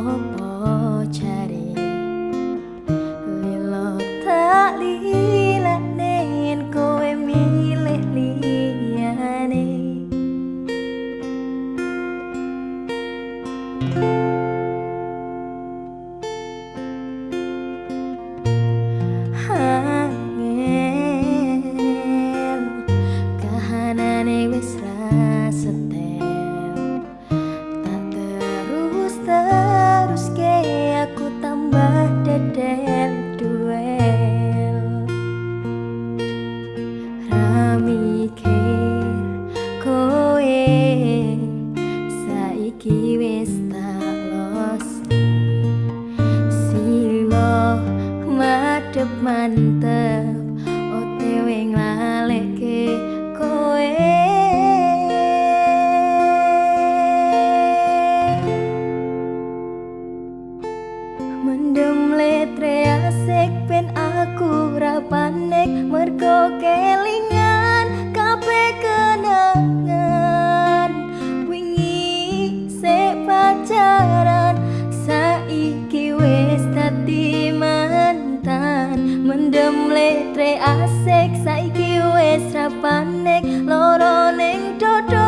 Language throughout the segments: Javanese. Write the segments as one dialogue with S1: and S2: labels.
S1: oh mantap mendem letre asik. Saiki wis rapanek loro ning dada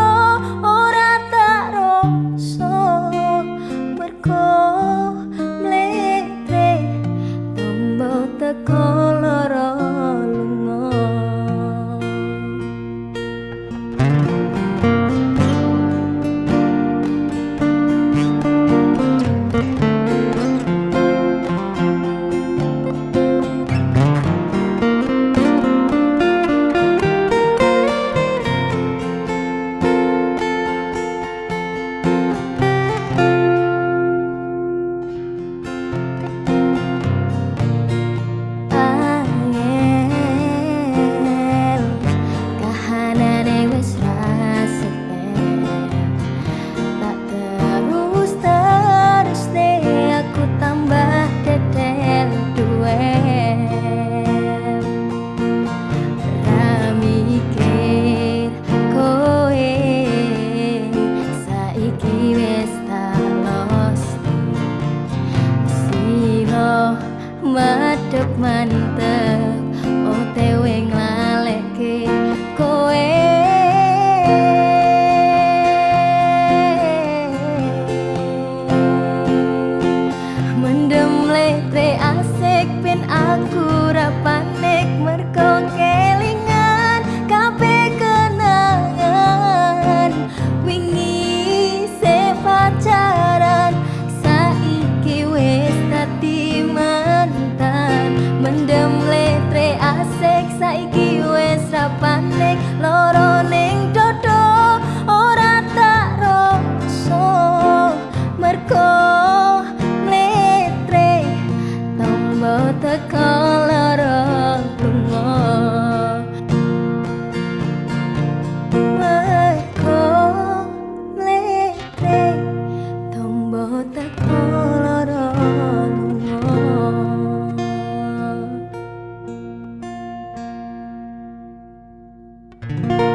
S1: money. mata kalara lunga Meko oh, melete tombo tak kalara lunga Meko melete tombo tak kalara lunga